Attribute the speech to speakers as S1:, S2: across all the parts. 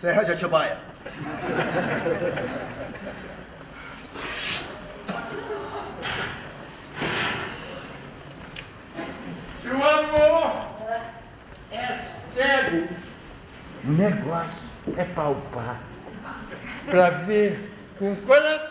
S1: Serra de Atibaia.
S2: Seu amor é cego.
S3: O negócio é palpar para ver
S2: com o coração.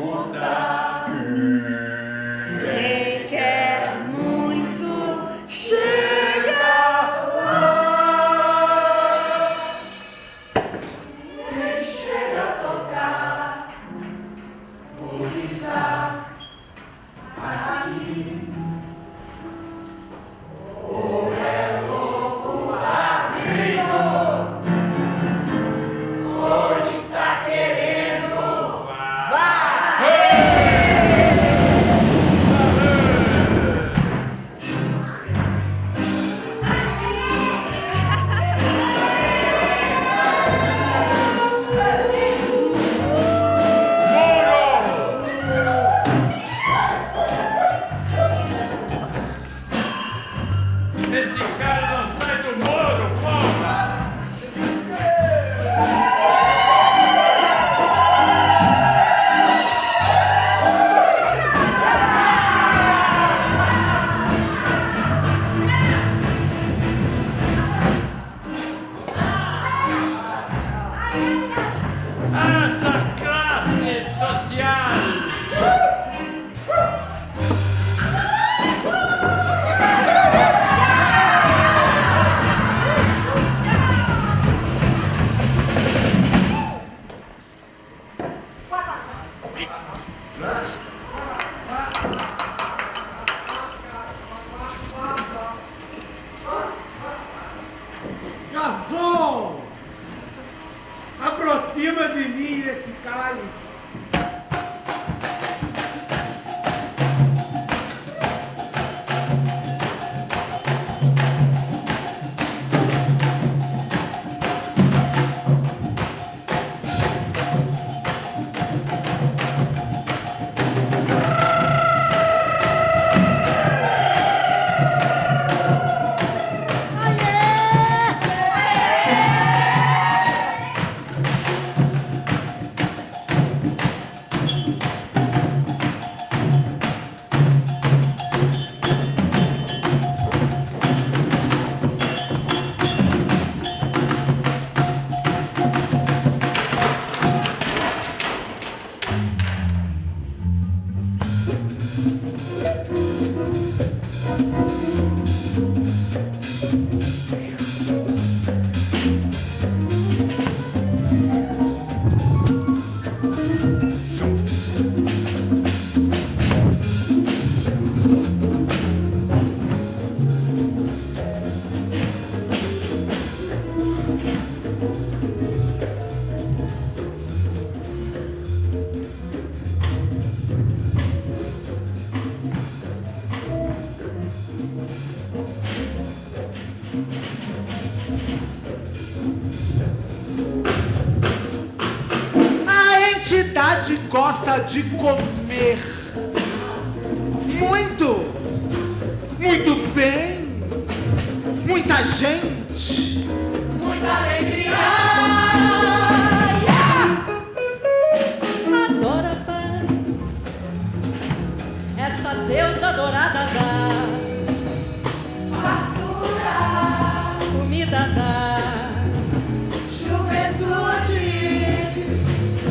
S4: conta. la classe est
S5: sociale. De comer. Muito, muito bem, muita gente.
S2: Muita alegria. Adora paz, essa deusa adorada da fartura, comida da juventude,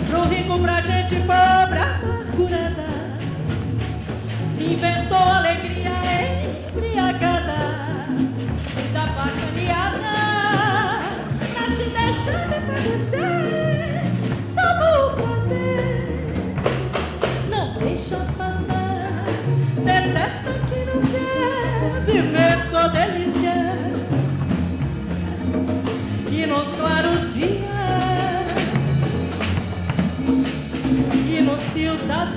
S2: pro rico, pra gente pobre, e nos fios das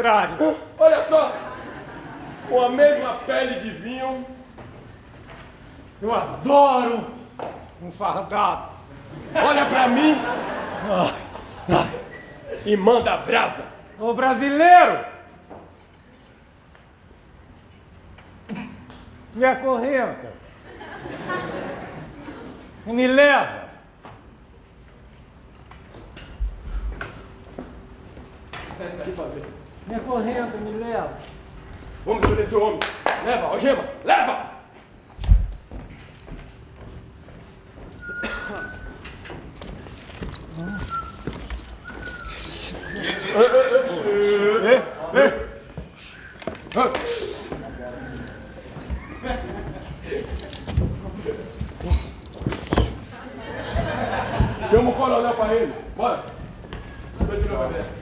S3: contrário.
S6: Olha só, com a mesma pele de vinho,
S3: Eu adoro um fardado.
S6: olha pra mim e manda brasa.
S3: Ô brasileiro! Me acorrenta. Me leva.
S6: O que fazer?
S3: Me acorrenta, me leva.
S6: Vamos obedecer o homem. Leva, algema, leva! Chama o coronel para ele. Bora. Deixa eu levar dessa.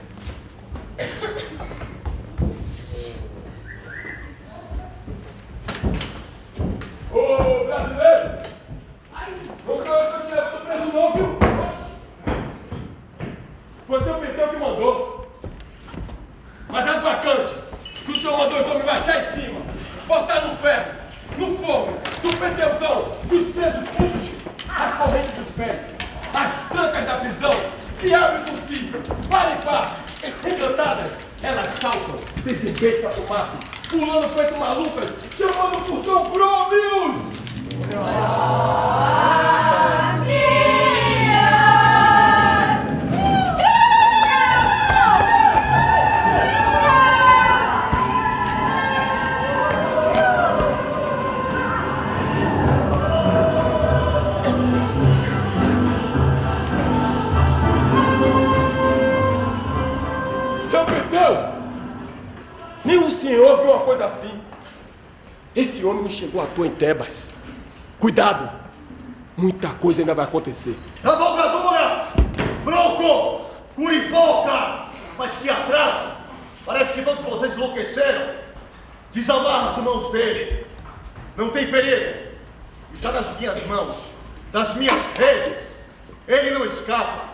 S6: Ô, brasileiro! Não sou eu que tô te preso não, viu? Foi seu Petão que mandou. Mas as vacantes que o senhor mandou os homens baixar em cima, botar no ferro, no fogo, no peteuzão, os presos puxem, as correntes dos pés, as trancas da prisão se abrem por si, para e pá, encantadas, elas saltam, desembeiçam do mato, pulando feito malucas, chamando por São! Seu uma coisa assim. Esse homem chegou à toa em Tebas. Cuidado! Muita coisa ainda vai acontecer.
S1: Cavalgadura! Bronco! Curiboca! Mas que atraso! Parece que todos vocês enlouqueceram. Desamarra as mãos dele. Não tem perigo. Está nas minhas mãos, das minhas redes. Ele não escapa.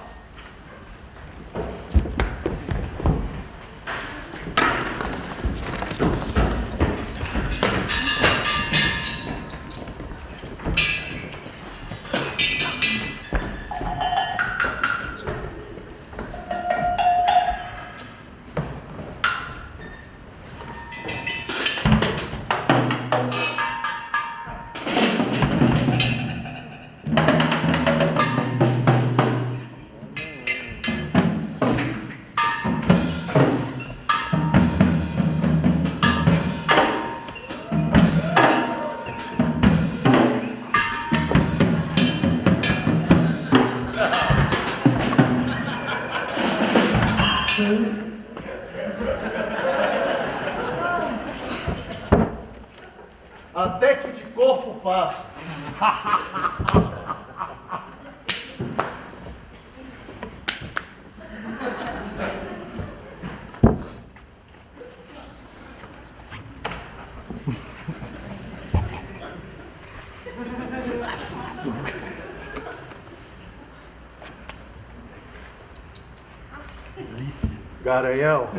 S1: Garanhão.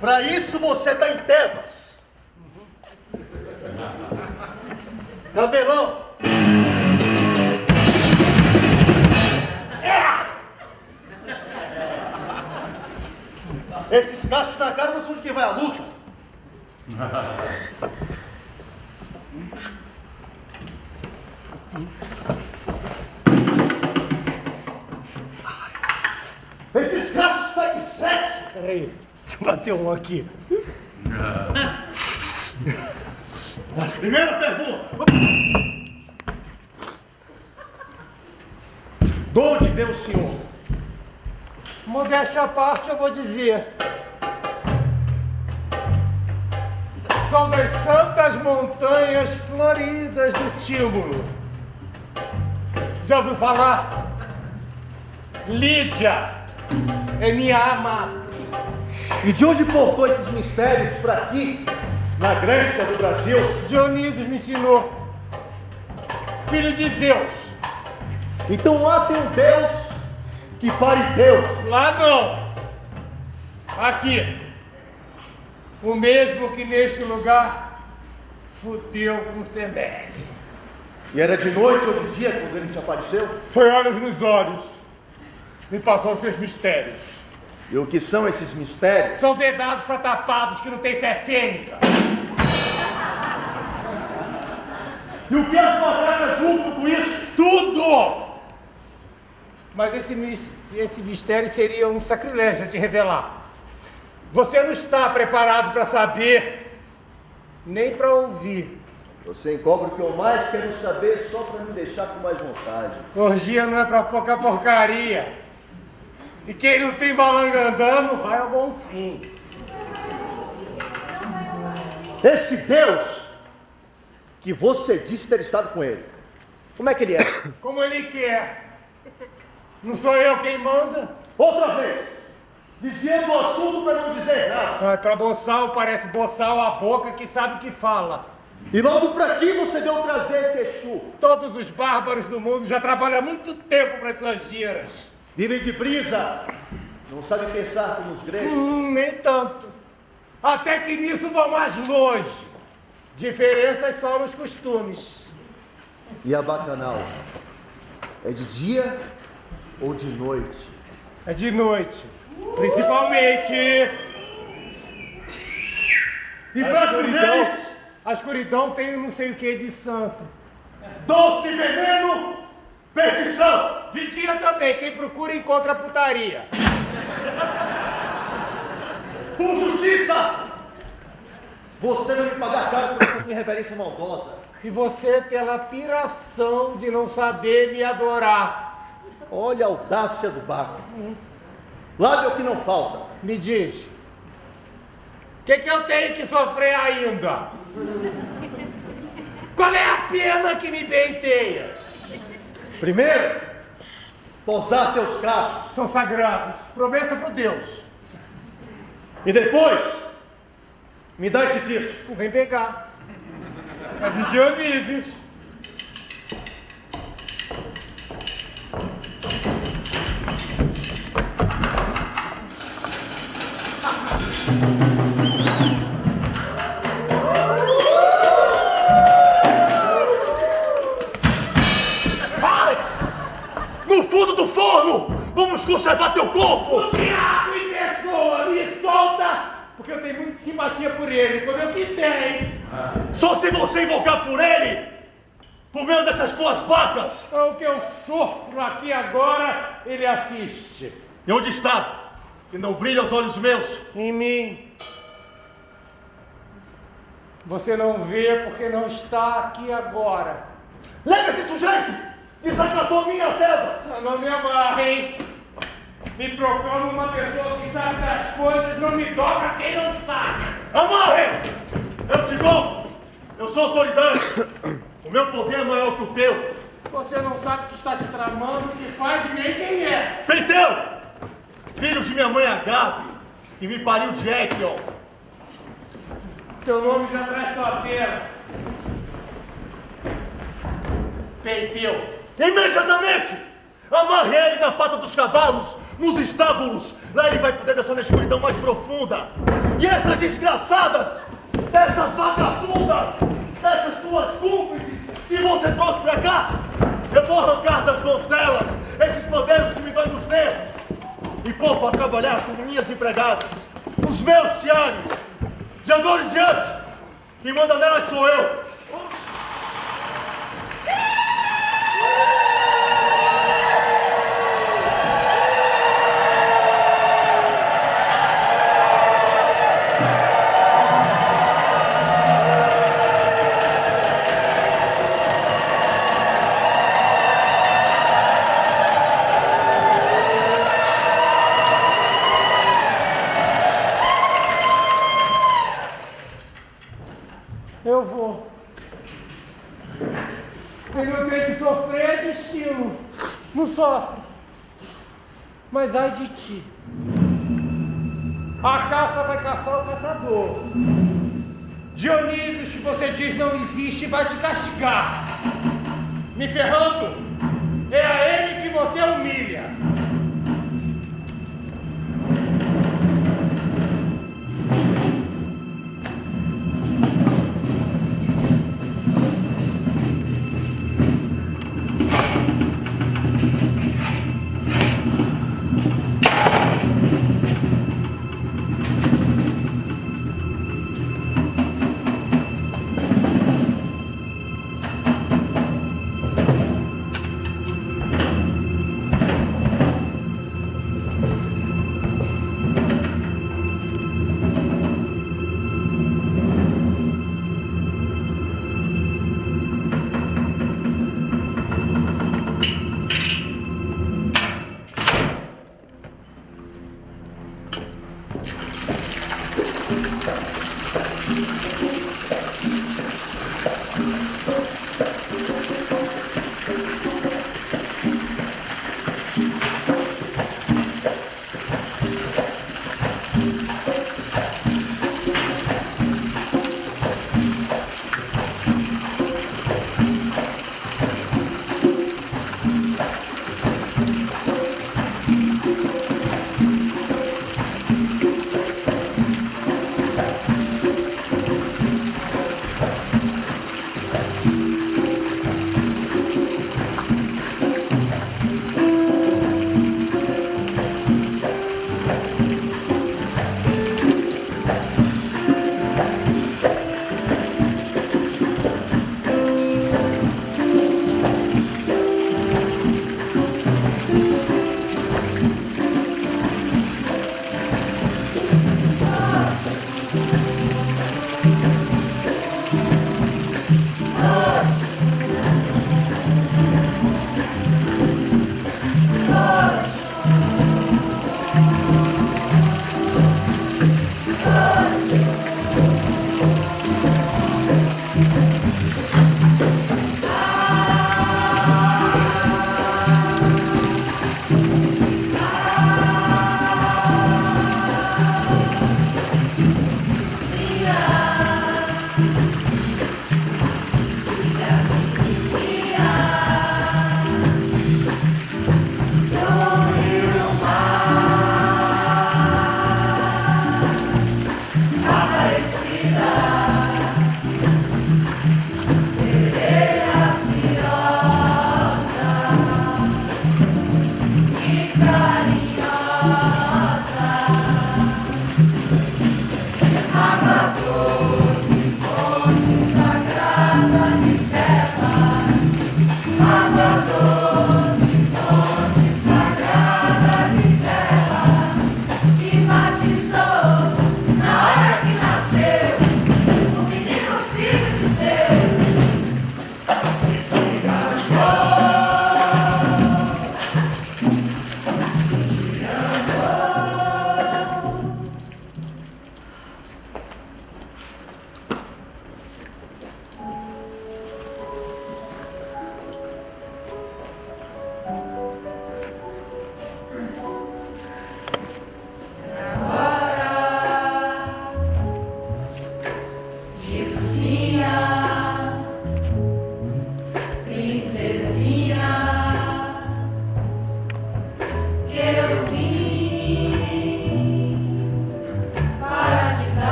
S1: Pra isso você tá em Tebas. Cabelão. Esses cachos na cara não são de quem vai à luta. Esses cachos saem de sexo.
S3: Peraí, deixa eu bater um aqui.
S1: Primeira pergunta. De onde vem o senhor?
S3: Modéstia à parte, eu vou dizer. São das santas montanhas floridas do Tímulo. Já ouviu falar? Lídia é minha amada.
S1: E de onde portou esses mistérios para aqui, na Grécia do Brasil?
S3: Dionísio me ensinou. Filho de Zeus.
S1: Então lá tem um Deus que pare Deus.
S3: Lá não. Aqui. O mesmo que neste lugar fudeu com Sembele.
S1: E era de noite ou de dia quando ele te apareceu?
S3: Foi olhos nos olhos. Me passou os seus mistérios.
S1: E o que são esses mistérios?
S3: São vedados para tapados que não têm fé cênica.
S1: E o que as macacas lucram com isso?
S3: Tudo! Mas esse, esse mistério seria um sacrilégio te revelar. Você não está preparado para saber, nem para ouvir.
S1: Você encobre o que eu mais quero saber só para me deixar com mais vontade.
S3: Orgia não é para pouca porcaria. E quem não tem balanga andando vai ao bom fim.
S1: Esse Deus que você disse ter estado com ele, como é que ele é?
S3: Como ele quer. Não sou eu quem manda.
S1: Outra vez, desviando o assunto para não dizer nada.
S3: Ah, para boçal parece boçal a boca que sabe o que fala.
S1: E logo para aqui você veio trazer esse Exu.
S3: Todos os bárbaros do mundo já trabalham há muito tempo para suas giras.
S1: Vivem de brisa, não sabem pensar como os gregos.
S3: Hum, nem tanto. Até que nisso vão mais longe. Diferenças só nos costumes.
S1: E a bacanal? É de dia ou de noite?
S3: É de noite. Principalmente.
S1: E
S3: A
S1: para
S3: escuridão, a escuridão tem não sei o que de santo.
S1: doce veneno, perdição.
S3: Dia também, quem procura encontra putaria.
S1: Por justiça! Você vai me pagar caro por essa tua reverência maldosa.
S3: E você pela piração de não saber me adorar.
S1: Olha a audácia do Baco. Lábio é o que não falta.
S3: Me diz. O que, que eu tenho que sofrer ainda? Qual é a pena que me penteias?
S1: Primeiro, posar teus cachos.
S3: São sagrados. Promessa por Deus.
S1: E depois, me dá esse.
S3: Não vem pegar. É de Dionísios.
S1: No do forno, vamos conservar teu corpo.
S3: Diabo em pessoa, me solta! Porque eu tenho muita simpatia por ele, quando eu quiser, hein?
S1: Só se você invocar por ele, por meio dessas tuas vacas.
S3: O que eu sofro aqui agora, ele assiste.
S1: E onde está? Que não brilha aos olhos meus.
S3: Em mim. Você não vê porque não está aqui agora.
S1: Leva esse sujeito! Desacatou minha terra!
S3: Não me amarre, hein? Me proclamo uma pessoa que sabe das coisas, não me dobra quem não sabe.
S1: Amarre! Eu te dou! Eu sou autoridade! O meu poder é maior que o teu!
S3: Você não sabe o que está te tramando, o que faz e nem quem é.
S1: Penteu! Filho de minha mãe Agave, que me pariu de Ekion.
S3: Teu nome já traz tua pena. Peiteu.
S1: Imediatamente! Amarre ele na pata dos cavalos, nos estábulos. Lá ele vai poder descer na escuridão mais profunda. E essas desgraçadas, essas vagabundas, essas tuas cúmplices que você trouxe pra cá, eu vou arrancar das mãos delas esses poderes que me dão nos nervos e pôr pra trabalhar como minhas empregadas, os meus tiares. De agora em diante, quem manda nelas sou eu.